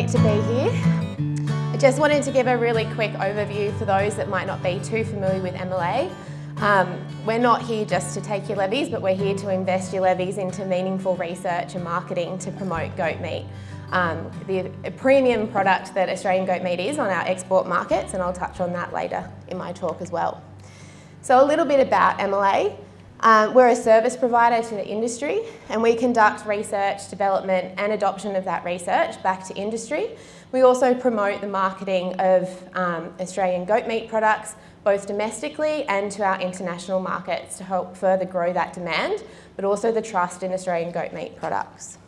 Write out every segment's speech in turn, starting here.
great to be here. I just wanted to give a really quick overview for those that might not be too familiar with MLA. Um, we're not here just to take your levies, but we're here to invest your levies into meaningful research and marketing to promote goat meat. Um, the premium product that Australian goat meat is on our export markets, and I'll touch on that later in my talk as well. So a little bit about MLA. Um, we're a service provider to the industry and we conduct research, development and adoption of that research back to industry. We also promote the marketing of um, Australian goat meat products both domestically and to our international markets to help further grow that demand, but also the trust in Australian goat meat products.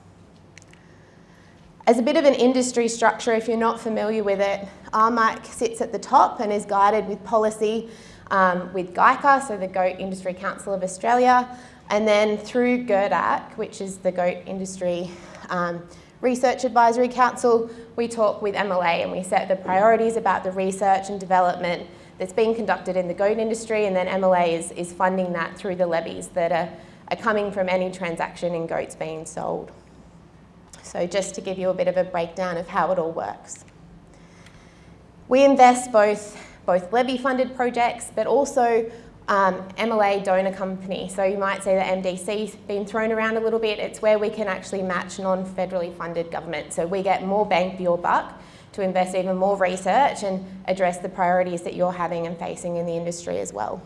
As a bit of an industry structure, if you're not familiar with it, RMIC sits at the top and is guided with policy um, with GICA, so the Goat Industry Council of Australia, and then through GERDAC, which is the Goat Industry um, Research Advisory Council, we talk with MLA and we set the priorities about the research and development that's being conducted in the goat industry and then MLA is, is funding that through the levies that are, are coming from any transaction in goats being sold. So just to give you a bit of a breakdown of how it all works. We invest both both levy-funded projects, but also um, MLA donor company. So you might say the MDC's been thrown around a little bit. It's where we can actually match non-federally funded government. So we get more bang for your buck to invest even more research and address the priorities that you're having and facing in the industry as well.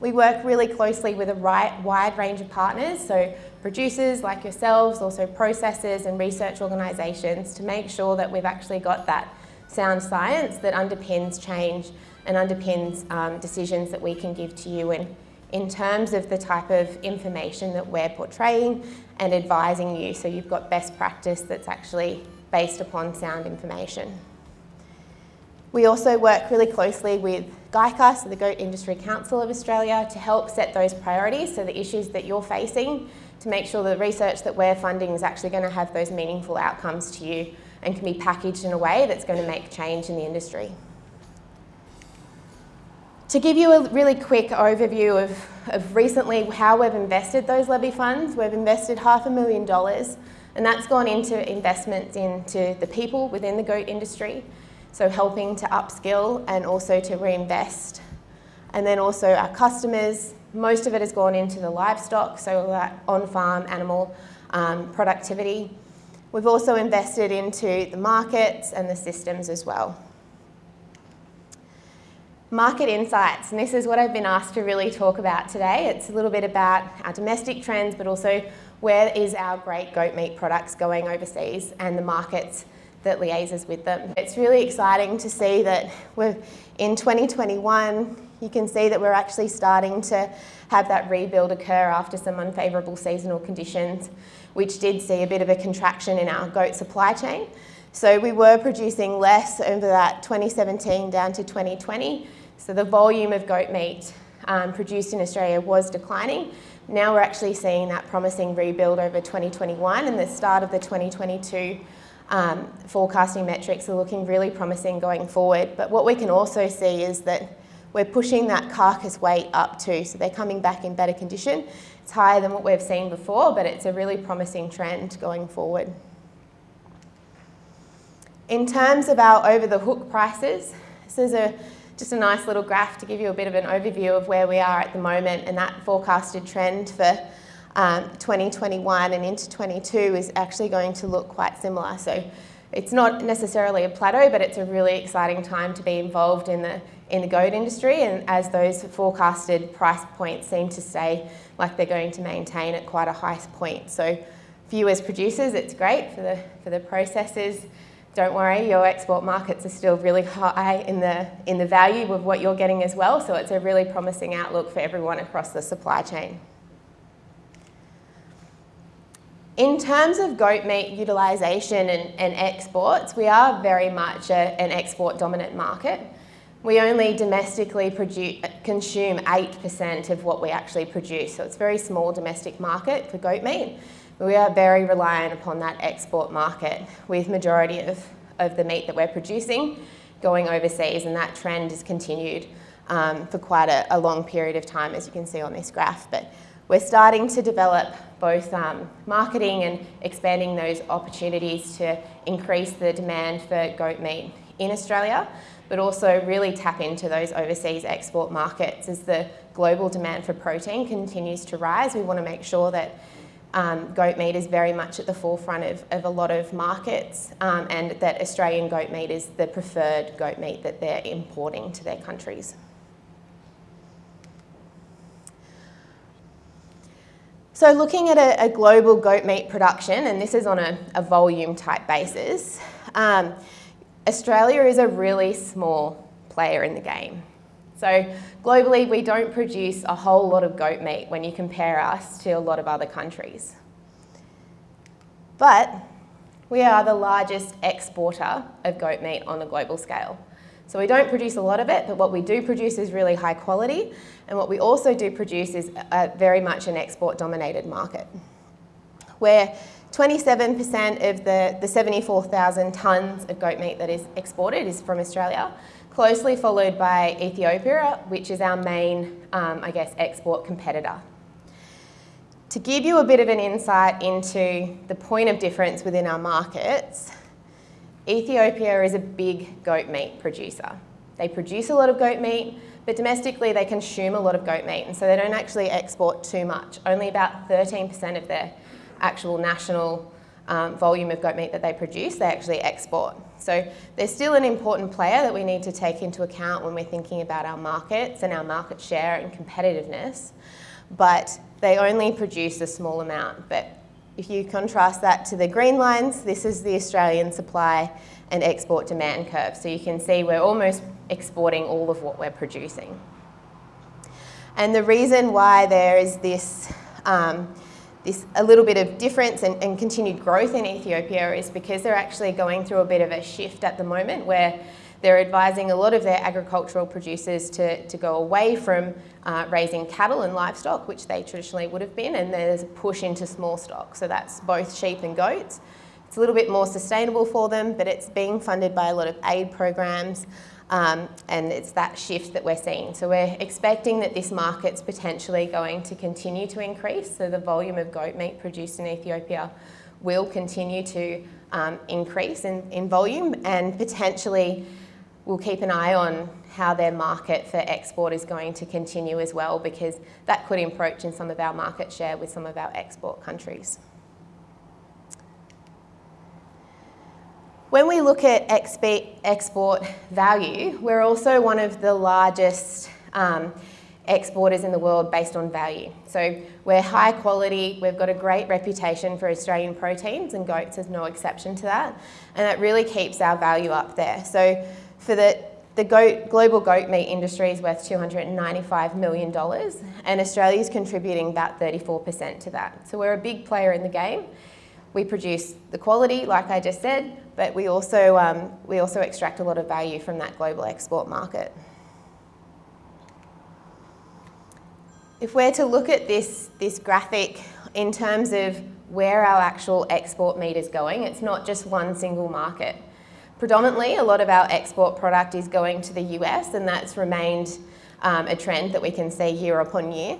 We work really closely with a wide range of partners, so producers like yourselves, also processors and research organisations to make sure that we've actually got that sound science that underpins change and underpins um, decisions that we can give to you in, in terms of the type of information that we're portraying and advising you so you've got best practice that's actually based upon sound information. We also work really closely with GICA, so the Goat Industry Council of Australia, to help set those priorities, so the issues that you're facing, to make sure the research that we're funding is actually going to have those meaningful outcomes to you and can be packaged in a way that's going to make change in the industry. To give you a really quick overview of, of recently how we've invested those levy funds, we've invested half a million dollars and that's gone into investments into the people within the goat industry, so helping to upskill and also to reinvest. And then also our customers, most of it has gone into the livestock, so that on-farm animal um, productivity. We've also invested into the markets and the systems as well. Market insights, and this is what I've been asked to really talk about today. It's a little bit about our domestic trends, but also where is our great goat meat products going overseas and the markets that liaises with them. It's really exciting to see that we're in 2021, you can see that we're actually starting to have that rebuild occur after some unfavourable seasonal conditions which did see a bit of a contraction in our goat supply chain. So we were producing less over that 2017 down to 2020. So the volume of goat meat um, produced in Australia was declining. Now we're actually seeing that promising rebuild over 2021 and the start of the 2022 um, forecasting metrics are looking really promising going forward. But what we can also see is that we're pushing that carcass weight up too. So they're coming back in better condition. It's higher than what we've seen before, but it's a really promising trend going forward. In terms of our over the hook prices, this is a, just a nice little graph to give you a bit of an overview of where we are at the moment and that forecasted trend for um, 2021 and into 22 is actually going to look quite similar. So it's not necessarily a plateau, but it's a really exciting time to be involved in the, in the goat industry and as those forecasted price points seem to stay like they're going to maintain at quite a high point. So for you as producers, it's great. For the, for the processors, don't worry, your export markets are still really high in the, in the value of what you're getting as well. So it's a really promising outlook for everyone across the supply chain. In terms of goat meat utilisation and, and, exports, we are very much a, an export dominant market. We only domestically consume 8% of what we actually produce, so it's a very small domestic market for goat meat. We are very reliant upon that export market with majority of, of the meat that we're producing going overseas and that trend has continued um, for quite a, a, long period of time as you can see on this graph. But we're starting to develop both um, marketing and expanding those opportunities to increase the demand for goat meat in Australia, but also really tap into those overseas export markets as the global demand for protein continues to rise. We want to make sure that um, goat meat is very much at the forefront of, of a lot of markets um, and that Australian goat meat is the preferred goat meat that they're importing to their countries. So looking at a, a global goat meat production, and this is on a, a volume type basis, um, Australia is a really small player in the game. So globally, we don't produce a whole lot of goat meat when you compare us to a lot of other countries. But we are the largest exporter of goat meat on a global scale. So we don't produce a lot of it, but what we do produce is really high quality. And what we also do produce is very much an export dominated market. Where 27% of the, the 74,000 tonnes of goat meat that is exported is from Australia closely followed by Ethiopia, which is our main, um, I guess, export competitor. To give you a bit of an insight into the point of difference within our markets, Ethiopia is a big goat meat producer. They produce a lot of goat meat, but domestically they consume a lot of goat meat, and so they don't actually export too much. Only about 13% of their actual national um, volume of goat meat that they produce, they actually export. So they're still an important player that we need to take into account when we're thinking about our markets and our market share and competitiveness, but they only produce a small amount. But if you contrast that to the green lines, this is the Australian supply and export demand curve. So you can see we're almost exporting all of what we're producing. And the reason why there is this um, this a little bit of difference and, and, continued growth in Ethiopia is because they're actually going through a bit of a shift at the moment where they're advising a lot of their agricultural producers to, to go away from uh, raising cattle and livestock, which they traditionally would have been, and there's a push into small stock. So that's both sheep and goats. It's a little bit more sustainable for them, but it's being funded by a lot of aid programs. Um, and it's that shift that we're seeing. So we're expecting that this market's potentially going to continue to increase. So the volume of goat meat produced in Ethiopia will continue to um, increase in, in volume and potentially we'll keep an eye on how their market for export is going to continue as well because that could encroach in some of our market share with some of our export countries. When we look at export value, we're also one of the largest um, exporters in the world based on value. So we're high quality, we've got a great reputation for Australian proteins and goats is no exception to that. And that really keeps our value up there. So for the, the goat, global goat meat industry is worth $295 million and Australia is contributing about 34% to that. So we're a big player in the game. We produce the quality, like I just said, but we also, um, we also extract a lot of value from that global export market. If we're to look at this, this graphic in terms of where our actual export meat is going, it's not just one single market. Predominantly, a lot of our export product is going to the US and that's remained um, a trend that we can see year upon year.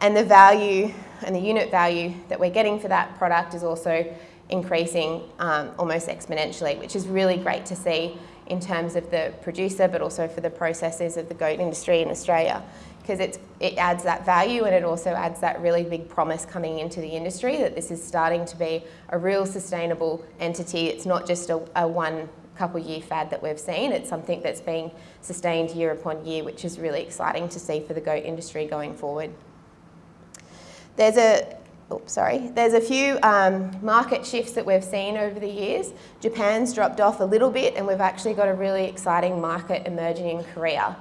And the value and the unit value that we're getting for that product is also increasing um, almost exponentially, which is really great to see in terms of the producer, but also for the processors of the goat industry in Australia, because it adds that value and it also adds that really big promise coming into the industry that this is starting to be a real sustainable entity. It's not just a, a one couple year fad that we've seen, it's something that's being sustained year upon year, which is really exciting to see for the goat industry going forward. There's a oops, sorry, there's a few um, market shifts that we've seen over the years. Japan's dropped off a little bit and we've actually got a really exciting market emerging in Korea.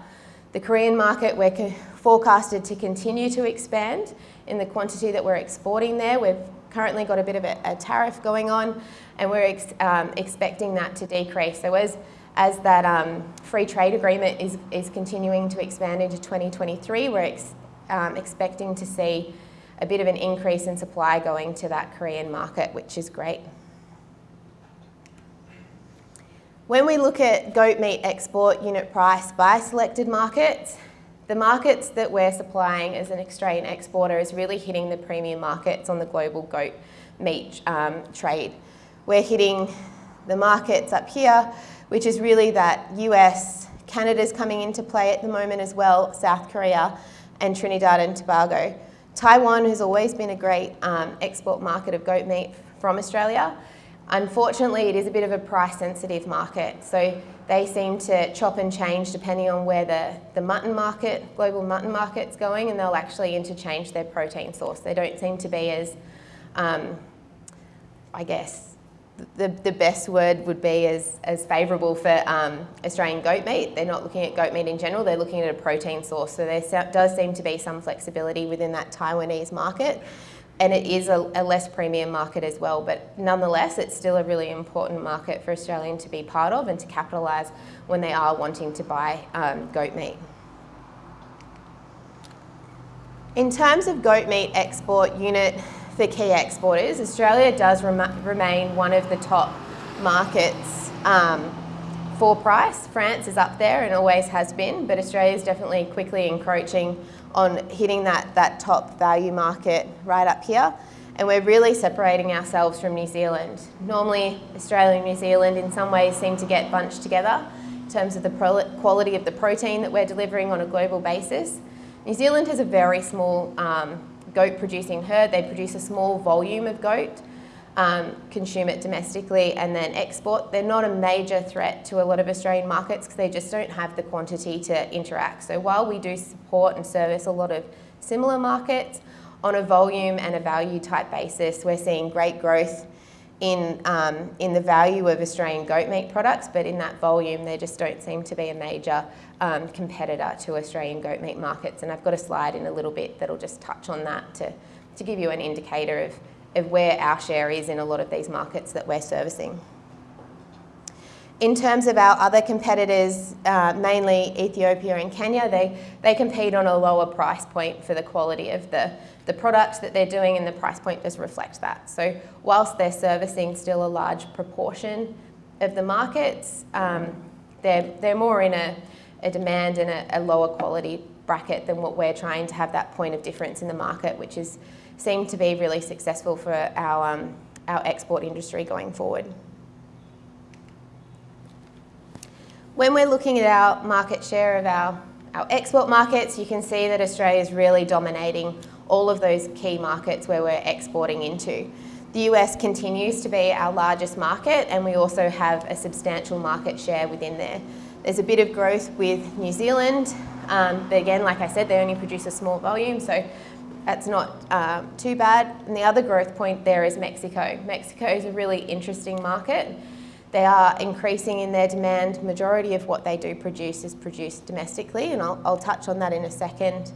The Korean market we're forecasted to continue to expand in the quantity that we're exporting there. We've currently got a bit of a, a tariff going on and we're ex um, expecting that to decrease. So as, as that um, free trade agreement is, is continuing to expand into 2023, we're ex um, expecting to see a bit of an increase in supply going to that Korean market, which is great. When we look at goat meat export unit price by selected markets, the markets that we're supplying as an Australian exporter is really hitting the premium markets on the global goat meat um, trade. We're hitting the markets up here, which is really that US, Canada's coming into play at the moment as well, South Korea, and Trinidad and Tobago. Taiwan has always been a great um, export market of goat meat from Australia. Unfortunately, it is a bit of a price sensitive market. So they seem to chop and change depending on where the, the mutton market, global mutton market's going, and they'll actually interchange their protein source. They don't seem to be as, um, I guess, the, the best word would be as, as favourable for um, Australian goat meat. They're not looking at goat meat in general, they're looking at a protein source. So there does seem to be some flexibility within that Taiwanese market. And it is a, a less premium market as well, but nonetheless, it's still a really important market for Australian to be part of and to capitalise when they are wanting to buy um, goat meat. In terms of goat meat export unit for key exporters, Australia does rem remain one of the top markets um, for price. France is up there and always has been, but Australia is definitely quickly encroaching on hitting that, that top value market right up here. And we're really separating ourselves from New Zealand. Normally, Australia and New Zealand in some ways seem to get bunched together in terms of the quality of the protein that we're delivering on a global basis. New Zealand has a very small um, goat producing herd. They produce a small volume of goat, um, consume it domestically and then export. They're not a major threat to a lot of Australian markets because they just don't have the quantity to interact. So while we do support and service a lot of similar markets, on a volume and a value type basis, we're seeing great growth in, um, in the value of Australian goat meat products, but in that volume, they just don't seem to be a major um, competitor to Australian goat meat markets. And I've got a slide in a little bit that'll just touch on that to, to give you an indicator of, of where our share is in a lot of these markets that we're servicing. In terms of our other competitors, uh, mainly Ethiopia and Kenya, they, they compete on a lower price point for the quality of the, the product that they're doing and the price point does reflect that. So whilst they're servicing still a large proportion of the markets, um, they're, they're more in a, a demand and a, a, lower quality bracket than what we're trying to have that point of difference in the market, which is seemed to be really successful for our, um, our export industry going forward. When we're looking at our market share of our, our export markets, you can see that Australia is really dominating all of those key markets where we're exporting into. The US continues to be our largest market and we also have a substantial market share within there. There's a bit of growth with New Zealand, um, but again, like I said, they only produce a small volume, so that's not uh, too bad. And the other growth point there is Mexico. Mexico is a really interesting market. They are increasing in their demand. Majority of what they do produce is produced domestically, and I'll, I'll touch on that in a second.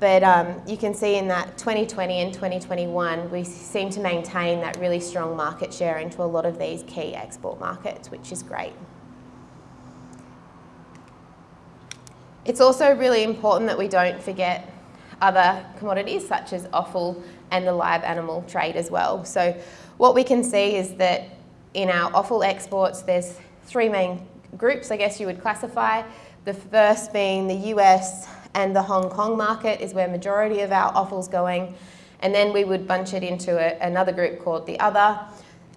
But um, you can see in that 2020 and 2021, we seem to maintain that really strong market share into a lot of these key export markets, which is great. It's also really important that we don't forget other commodities such as offal and the live animal trade as well. So what we can see is that in our offal exports, there's three main groups, I guess you would classify. The first being the US and the Hong Kong market is where majority of our offal's going. And then we would bunch it into a, another group called the other.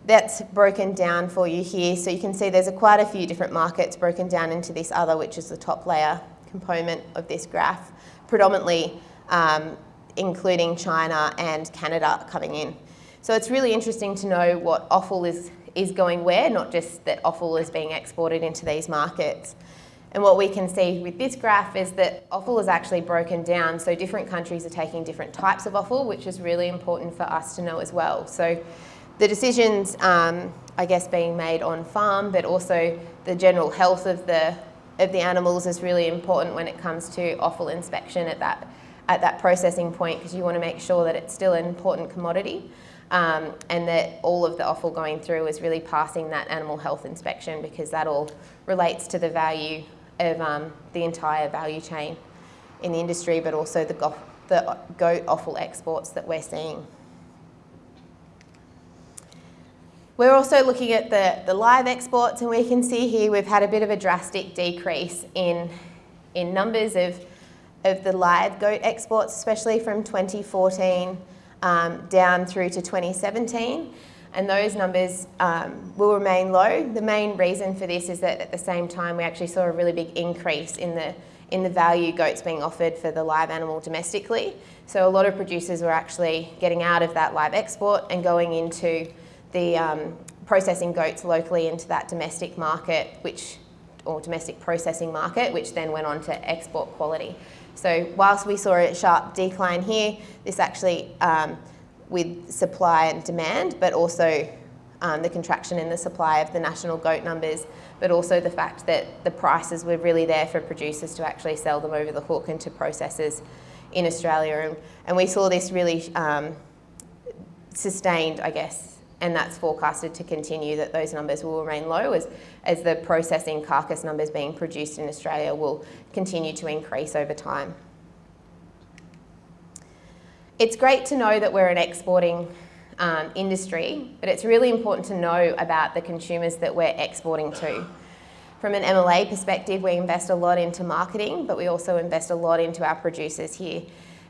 That's broken down for you here. So you can see there's a quite a few different markets broken down into this other, which is the top layer component of this graph, predominantly um, including China and Canada coming in. So it's really interesting to know what offal is, is going where, not just that offal is being exported into these markets. And what we can see with this graph is that offal is actually broken down, so different countries are taking different types of offal, which is really important for us to know as well. So the decisions, um, I guess, being made on farm, but also the general health of the of the animals is really important when it comes to offal inspection at that, at that processing point because you want to make sure that it's still an important commodity um, and that all of the offal going through is really passing that animal health inspection because that all relates to the value of um, the entire value chain in the industry but also the, the goat offal exports that we're seeing. We're also looking at the, the live exports and we can see here we've had a bit of a drastic decrease in, in numbers of of the live goat exports, especially from 2014 um, down through to 2017 and those numbers um, will remain low. The main reason for this is that at the same time we actually saw a really big increase in the in the value goats being offered for the live animal domestically. So a lot of producers were actually getting out of that live export and going into the um, processing goats locally into that domestic market, which or domestic processing market, which then went on to export quality. So whilst we saw a sharp decline here, this actually um, with supply and demand, but also um, the contraction in the supply of the national goat numbers, but also the fact that the prices were really there for producers to actually sell them over the hook into processors in Australia. And, and we saw this really um, sustained, I guess, and that's forecasted to continue, that those numbers will remain low as, as the processing carcass numbers being produced in Australia will continue to increase over time. It's great to know that we're an exporting um, industry, but it's really important to know about the consumers that we're exporting to. From an MLA perspective, we invest a lot into marketing, but we also invest a lot into our producers here.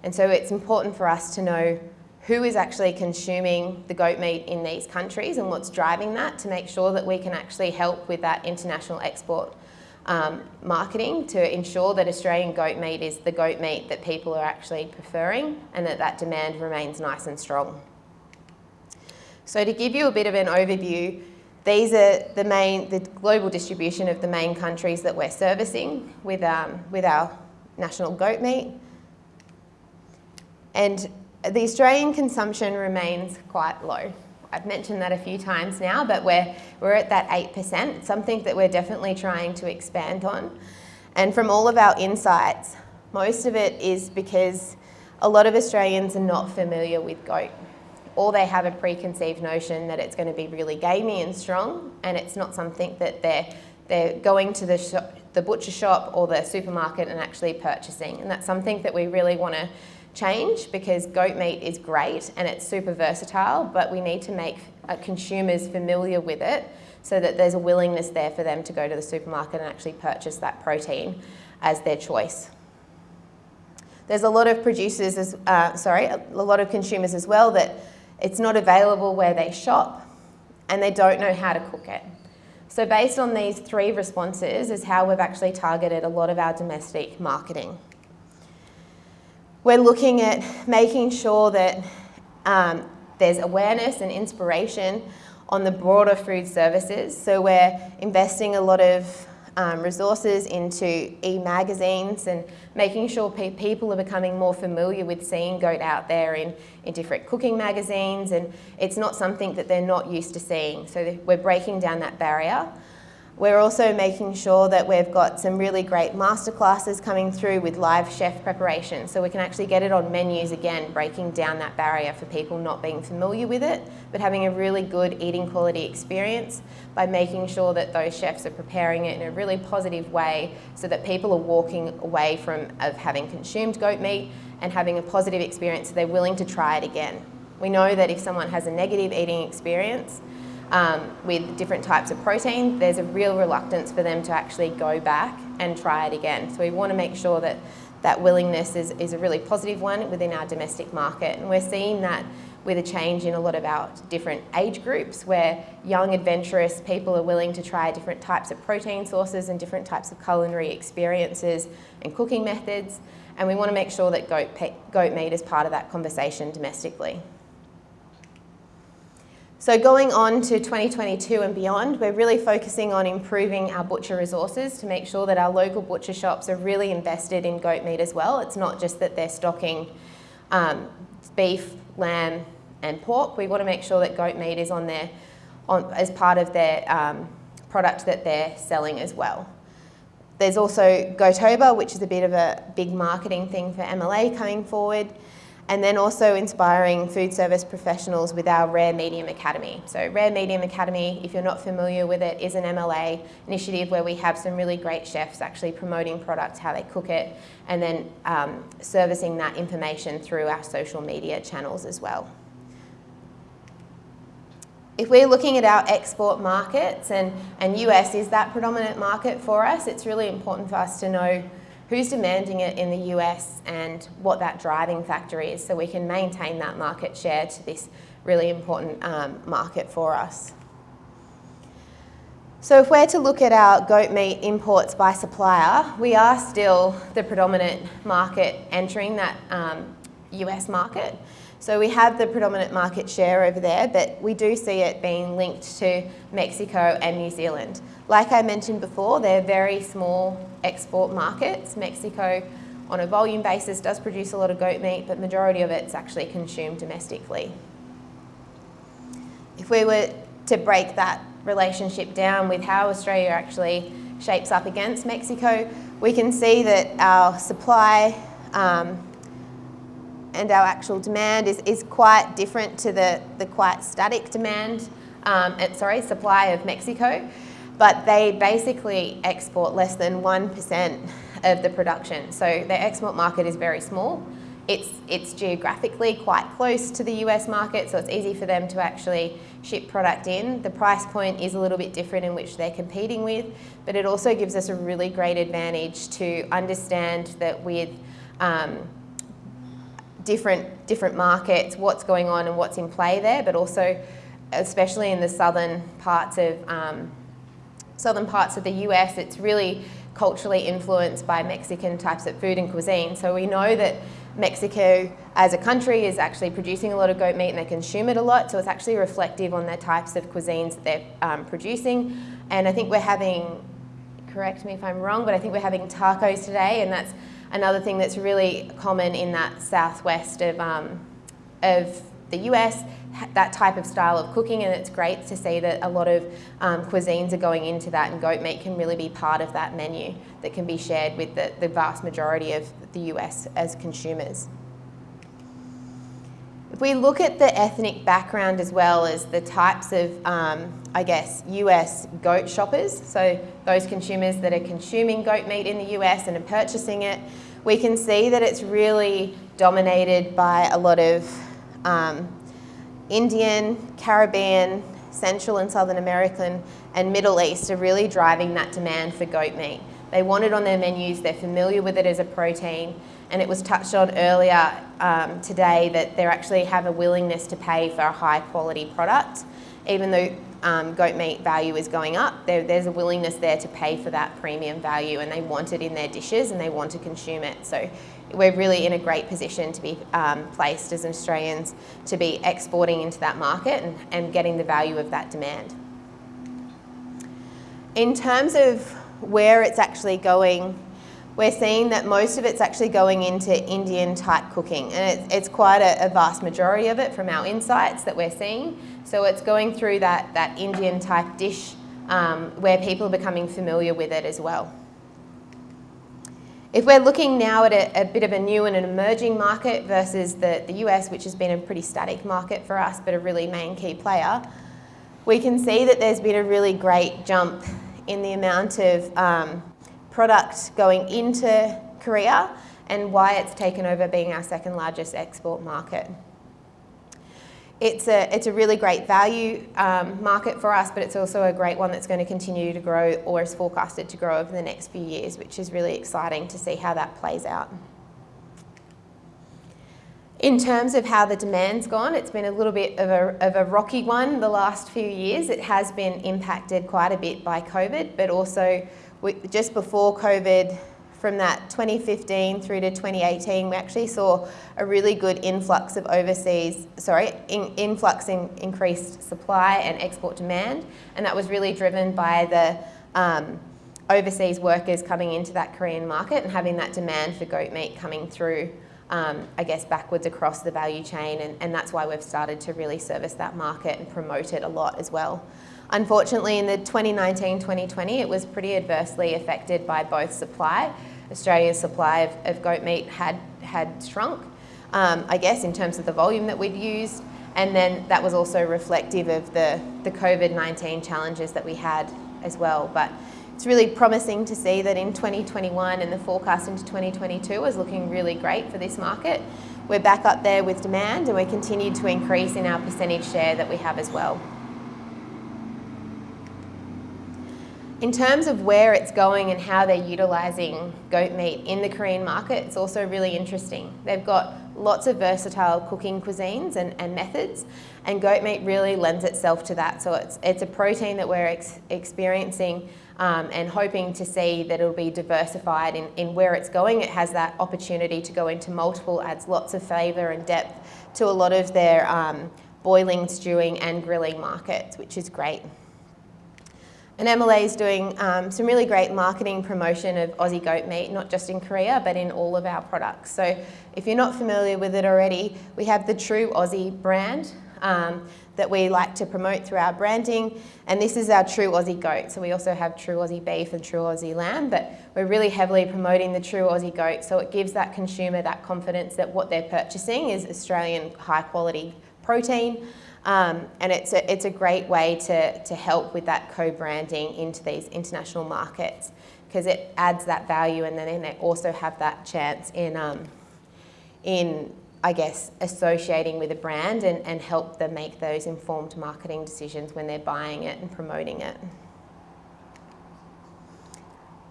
And so it's important for us to know who is actually consuming the goat meat in these countries and what's driving that to make sure that we can actually help with that international export um, marketing to ensure that Australian goat meat is the goat meat that people are actually preferring and that that demand remains nice and strong. So to give you a bit of an overview, these are the main, the global distribution of the main countries that we're servicing with, um, with our national goat meat. And the Australian consumption remains quite low. I've mentioned that a few times now, but we're, we're at that 8%, something that we're definitely trying to expand on. And from all of our insights, most of it is because a lot of Australians are not familiar with goat. Or they have a preconceived notion that it's going to be really gamey and strong, and it's not something that they're, they're going to the, shop, the butcher shop or the supermarket and actually purchasing. And that's something that we really want to change because goat meat is great and it's super versatile, but we need to make uh, consumers familiar with it so that there's a willingness there for them to go to the supermarket and actually purchase that protein as their choice. There's a lot of producers, as, uh, sorry, a lot of consumers as well that it's not available where they shop and they don't know how to cook it. So based on these three responses is how we've actually targeted a lot of our domestic marketing. We're looking at making sure that um, there's awareness and inspiration on the broader food services. So we're investing a lot of um, resources into e-magazines and making sure pe people are becoming more familiar with seeing goat out there in, in different cooking magazines and it's not something that they're not used to seeing. So we're breaking down that barrier. We're also making sure that we've got some really great masterclasses coming through with live chef preparation so we can actually get it on menus again, breaking down that barrier for people not being familiar with it, but having a really good eating quality experience by making sure that those chefs are preparing it in a really positive way so that people are walking away from of having consumed goat meat and having a positive experience so they're willing to try it again. We know that if someone has a negative eating experience, um, with different types of protein, there's a real reluctance for them to actually go back and try it again. So we want to make sure that that willingness is, is a really positive one within our domestic market. And we're seeing that with a change in a lot of our different age groups where young adventurous people are willing to try different types of protein sources and different types of culinary experiences and cooking methods. And we want to make sure that goat, goat meat is part of that conversation domestically. So going on to 2022 and beyond, we're really focusing on improving our butcher resources to make sure that our local butcher shops are really invested in goat meat as well. It's not just that they're stocking um, beef, lamb and pork. We want to make sure that goat meat is on there on, as part of their um, product that they're selling as well. There's also Goatober, which is a bit of a big marketing thing for MLA coming forward and then also inspiring food service professionals with our Rare Medium Academy. So Rare Medium Academy, if you're not familiar with it, is an MLA initiative where we have some really great chefs actually promoting products, how they cook it, and then um, servicing that information through our social media channels as well. If we're looking at our export markets and, and US is that predominant market for us, it's really important for us to know who's demanding it in the US and what that driving factor is so we can maintain that market share to this really important um, market for us. So if we're to look at our goat meat imports by supplier, we are still the predominant market entering that um, US market. So we have the predominant market share over there, but we do see it being linked to Mexico and New Zealand. Like I mentioned before, they're very small export markets. Mexico, on a volume basis, does produce a lot of goat meat, but majority of it's actually consumed domestically. If we were to break that relationship down with how Australia actually shapes up against Mexico, we can see that our supply um, and our actual demand is, is quite different to the, the quite static demand, um, sorry, supply of Mexico, but they basically export less than 1% of the production. So their export market is very small. It's, it's geographically quite close to the US market, so it's easy for them to actually ship product in. The price point is a little bit different in which they're competing with, but it also gives us a really great advantage to understand that with um, different, different markets, what's going on and what's in play there, but also especially in the southern parts of um, southern parts of the US, it's really culturally influenced by Mexican types of food and cuisine. So we know that Mexico as a country is actually producing a lot of goat meat and they consume it a lot, so it's actually reflective on the types of cuisines that they're um, producing. And I think we're having, correct me if I'm wrong, but I think we're having tacos today, and that's another thing that's really common in that southwest of, um, of the US, that type of style of cooking, and it's great to see that a lot of um, cuisines are going into that, and goat meat can really be part of that menu that can be shared with the, the vast majority of the US as consumers. If we look at the ethnic background as well as the types of, um, I guess, US goat shoppers, so those consumers that are consuming goat meat in the US and are purchasing it, we can see that it's really dominated by a lot of um, Indian, Caribbean, Central and Southern American and Middle East are really driving that demand for goat meat. They want it on their menus, they're familiar with it as a protein, and it was touched on earlier um, today that they actually have a willingness to pay for a high quality product. Even though um, goat meat value is going up, there, there's a willingness there to pay for that premium value and they want it in their dishes and they want to consume it. So we're really in a great position to be um, placed as Australians to be exporting into that market and, and getting the value of that demand. In terms of where it's actually going, we're seeing that most of it's actually going into Indian type cooking and it's, it's quite a, a, vast majority of it from our insights that we're seeing. So it's going through that, that Indian type dish um, where people are becoming familiar with it as well. If we're looking now at a, a, bit of a new and an emerging market versus the, the US, which has been a pretty static market for us, but a really main key player, we can see that there's been a really great jump in the amount of um, product going into Korea and why it's taken over being our second largest export market. It's a, it's a really great value um, market for us, but it's also a great one that's going to continue to grow or is forecasted to grow over the next few years, which is really exciting to see how that plays out. In terms of how the demand's gone, it's been a little bit of a, of a rocky one the last few years. It has been impacted quite a bit by COVID, but also we, just before COVID, from that 2015 through to 2018, we actually saw a really good influx of overseas, sorry, in, influx in increased supply and export demand. And that was really driven by the um, overseas workers coming into that Korean market and having that demand for goat meat coming through, um, I guess, backwards across the value chain. And, and that's why we've started to really service that market and promote it a lot as well. Unfortunately, in the 2019-2020, it was pretty adversely affected by both supply Australia's supply of, of goat meat had, had shrunk, um, I guess, in terms of the volume that we'd used. And then that was also reflective of the, the COVID-19 challenges that we had as well. But it's really promising to see that in 2021 and the forecast into 2022 is looking really great for this market. We're back up there with demand and we continue to increase in our percentage share that we have as well. In terms of where it's going and how they're utilising goat meat in the Korean market, it's also really interesting. They've got lots of versatile cooking cuisines and, and methods, and goat meat really lends itself to that. So it's, it's a protein that we're ex experiencing um, and hoping to see that it'll be diversified in, in where it's going. It has that opportunity to go into multiple, adds lots of flavour and depth to a lot of their um, boiling, stewing and grilling markets, which is great. And MLA is doing um, some really great marketing promotion of Aussie goat meat, not just in Korea, but in all of our products. So if you're not familiar with it already, we have the True Aussie brand um, that we like to promote through our branding. And this is our True Aussie goat. So we also have True Aussie beef and True Aussie lamb, but we're really heavily promoting the True Aussie goat. So it gives that consumer that confidence that what they're purchasing is Australian high quality protein. Um, and it's a, it's a great way to, to help with that co-branding into these international markets because it adds that value and then they also have that chance in, um, in I guess, associating with a brand and, and help them make those informed marketing decisions when they're buying it and promoting it.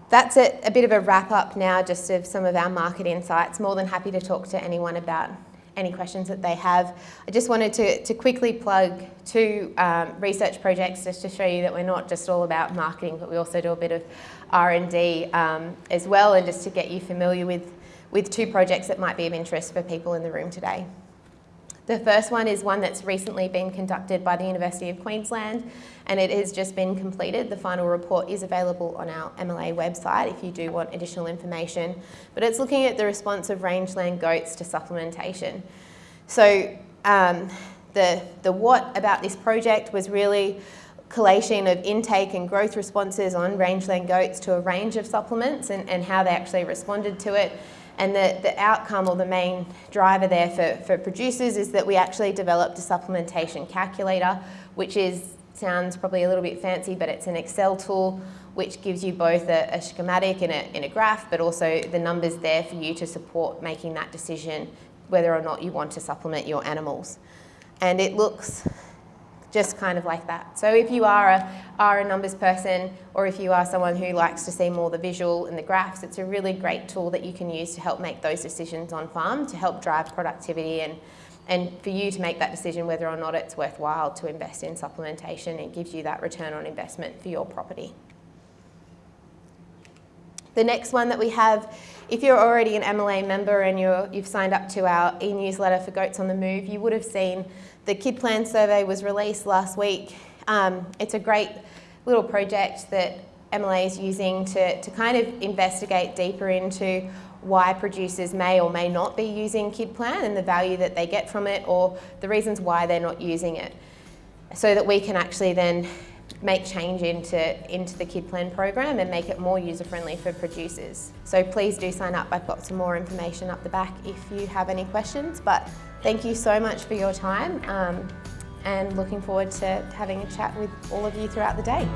That's it, a bit of a wrap up now just of some of our market insights. More than happy to talk to anyone about any questions that they have. I just wanted to, to quickly plug two um, research projects just to show you that we're not just all about marketing, but we also do a bit of R&D um, as well, and just to get you familiar with, with two projects that might be of interest for people in the room today. The first one is one that's recently been conducted by the University of Queensland and it has just been completed. The final report is available on our MLA website if you do want additional information. But it's looking at the response of rangeland goats to supplementation. So um, the, the what about this project was really collation of intake and growth responses on rangeland goats to a range of supplements and, and how they actually responded to it. And the, the outcome or the main driver there for, for producers is that we actually developed a supplementation calculator, which is sounds probably a little bit fancy, but it's an Excel tool which gives you both a, a schematic and a, and a graph, but also the numbers there for you to support making that decision whether or not you want to supplement your animals. And it looks just kind of like that. So if you are a, are a numbers person or if you are someone who likes to see more the visual and the graphs, it's a really great tool that you can use to help make those decisions on farm to help drive productivity and, and for you to make that decision whether or not it's worthwhile to invest in supplementation. It gives you that return on investment for your property. The next one that we have, if you're already an MLA member and you're, you've signed up to our e-newsletter for Goats on the Move, you would have seen the Kid Plan survey was released last week. Um, it's a great little project that MLA is using to, to kind of investigate deeper into why producers may or may not be using Kid Plan and the value that they get from it or the reasons why they're not using it so that we can actually then make change into, into the Kid Plan program and make it more user friendly for producers. So please do sign up. I've got some more information up the back if you have any questions. But thank you so much for your time um, and looking forward to having a chat with all of you throughout the day.